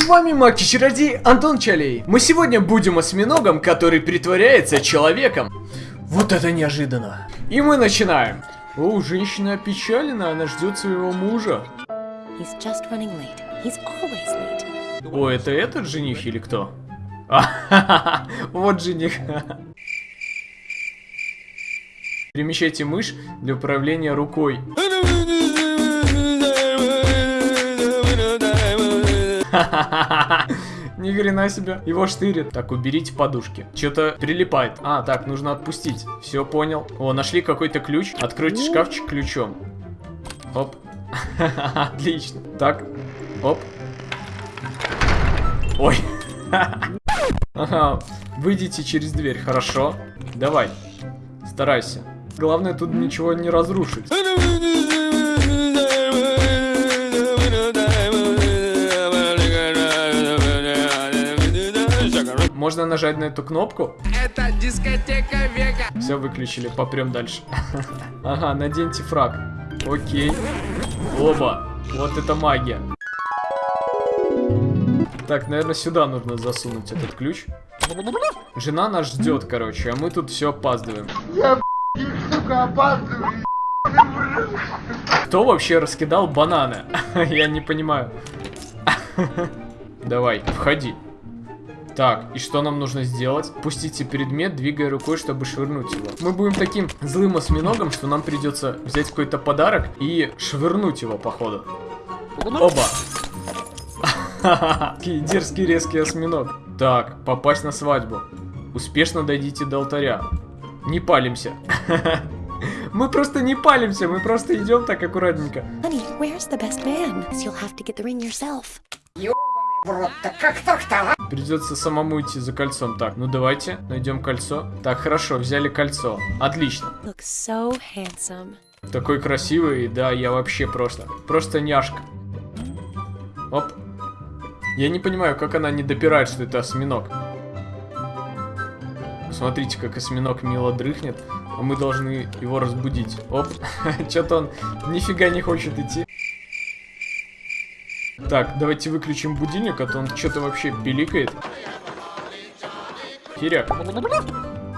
С вами Маки-чародей Антон Чалей. Мы сегодня будем осьминогом, который притворяется человеком. Вот это неожиданно. И мы начинаем. О, женщина опечалена, она ждет своего мужа. О, это этот жених или кто? А, вот жених. Перемещайте мышь для управления рукой. Ни хрена себе. Его штырит. Так, уберите подушки. Что-то прилипает. А, так, нужно отпустить. Все, понял. О, нашли какой-то ключ. Откройте шкафчик ключом. Оп. Отлично. Так. Оп. Ой. Ага. Выйдите через дверь, хорошо. Давай. Старайся. Главное тут ничего не разрушить. Можно нажать на эту кнопку. Это дискотека века. Все выключили, попрем дальше. Ага, наденьте фраг. Окей. Оба. Вот это магия. Так, наверное, сюда нужно засунуть этот ключ. Жена нас ждет, короче, а мы тут все опаздываем. Сука, опаздываю. Кто вообще раскидал бананы? Я не понимаю. Давай, входи. Так, и что нам нужно сделать? Пустите предмет, двигая рукой, чтобы швырнуть его. Мы будем таким злым осьминогом, что нам придется взять какой-то подарок и швырнуть его, походу. Оба. Такие дерзкий резкий осьминог. Так, попасть на свадьбу. Успешно дойдите до алтаря. Не палимся. Мы просто не палимся, мы просто идем так аккуратненько. Honey, В рот, так как так-то, а? Придется самому идти за кольцом. Так, ну давайте, найдем кольцо. Так, хорошо, взяли кольцо. Отлично. Looks so handsome. Такой красивый, да, я вообще просто, просто няшка. Оп. Я не понимаю, как она не допирает, что это осьминог. Смотрите, как осьминог мило дрыхнет, а мы должны его разбудить. Оп, что-то он нифига не хочет идти. Так, давайте выключим будильник, а то он что-то вообще пиликает. Херяк.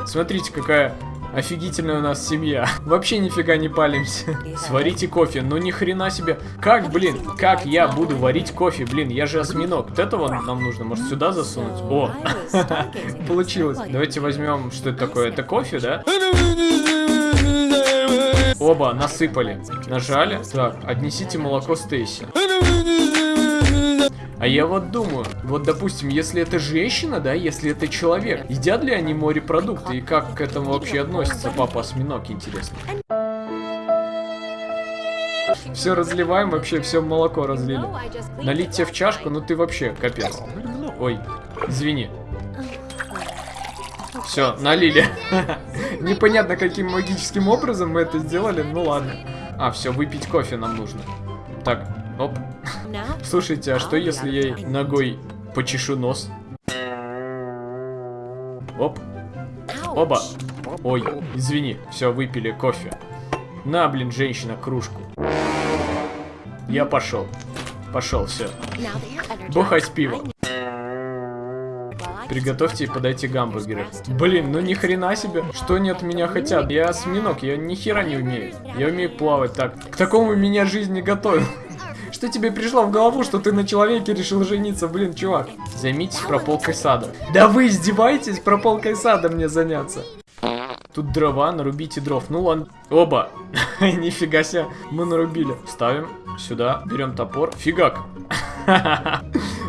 Смотрите, какая офигительная у нас семья. Вообще нифига не палимся. Сварите кофе, ну ни хрена себе. Как, блин, как я буду варить кофе? Блин, я же осьминог. Вот этого нам нужно, может, сюда засунуть? О, получилось. Давайте возьмем, что это такое? Это кофе, да? Оба, насыпали. Нажали. Так, отнесите молоко Стейси. А я вот думаю, вот допустим, если это женщина, да, если это человек, едят ли они морепродукты и как к этому вообще относится папа осьминог, интересно. Все разливаем, вообще все молоко разлили. Налить тебе в чашку, ну ты вообще капец. Ой, извини. Все, налили. Непонятно, каким магическим образом мы это сделали, ну ладно. А, все, выпить кофе нам нужно. Так, оп. Слушайте, а что если я ногой почешу нос? Оп. Оба. Ой, извини, все, выпили кофе. На, блин, женщина, кружку. Я пошел. Пошел, все. Бухать пиво. Приготовьте и подайте гамбургеры. Блин, ну ни хрена себе. Что они от меня хотят? Я осьминог, я ни хера не умею. Я умею плавать так. К такому меня жизнь не готовила. Что тебе пришло в голову, что ты на человеке решил жениться? Блин, чувак. Займитесь прополкой сада. Да вы издеваетесь прополкой сада мне заняться? Тут дрова, нарубите дров. Ну ладно. Оба. Нифига себе. Мы нарубили. Ставим сюда. Берем топор. Фигак.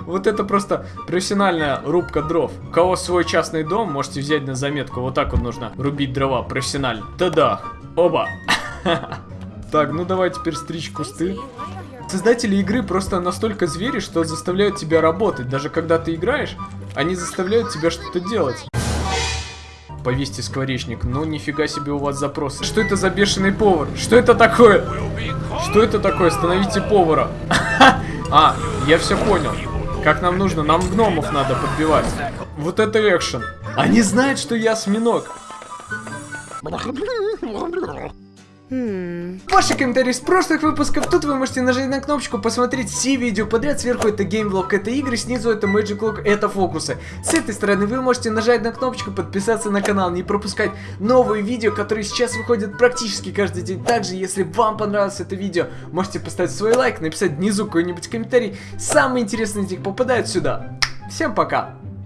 Вот это просто профессиональная рубка дров. У кого свой частный дом, можете взять на заметку. Вот так вот нужно рубить дрова профессионально. Тадах. Оба. Так, ну давай теперь стричь кусты. Создатели игры просто настолько звери, что заставляют тебя работать. Даже когда ты играешь, они заставляют тебя что-то делать. Повесьте скворечник. Ну, нифига себе у вас запросы. Что это за бешеный повар? Что это такое? Что это такое? Остановите повара. А, я все понял. Как нам нужно? Нам гномов надо подбивать. Вот это экшен. Они знают, что я осьминог. Hmm. Ваши комментарии с прошлых выпусков, тут вы можете нажать на кнопочку, посмотреть все видео подряд, сверху это геймблог, это игры, снизу это Magic Lock, это фокусы. С этой стороны вы можете нажать на кнопочку, подписаться на канал, не пропускать новые видео, которые сейчас выходят практически каждый день. Также, если вам понравилось это видео, можете поставить свой лайк, написать внизу какой-нибудь комментарий. Самые интересные из них попадают сюда. Всем пока!